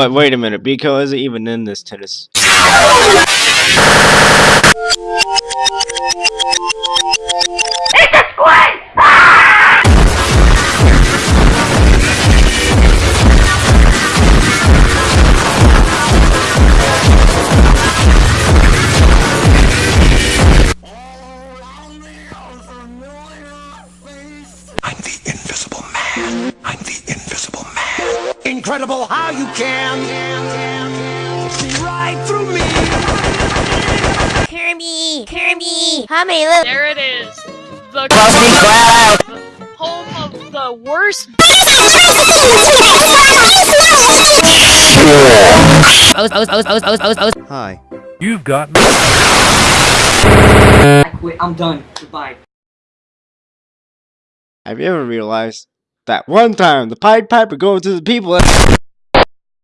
But wait a minute, Biko isn't even in this tennis. I'm the invisible man. I'm the invisible man. Incredible how you can see right through me. Kirby! Kirby! How many little- There it is. The home of the worst. Hi. You've got me. I quit. I'm done. Goodbye. Have you ever realized that one time. The Pied Piper going to the people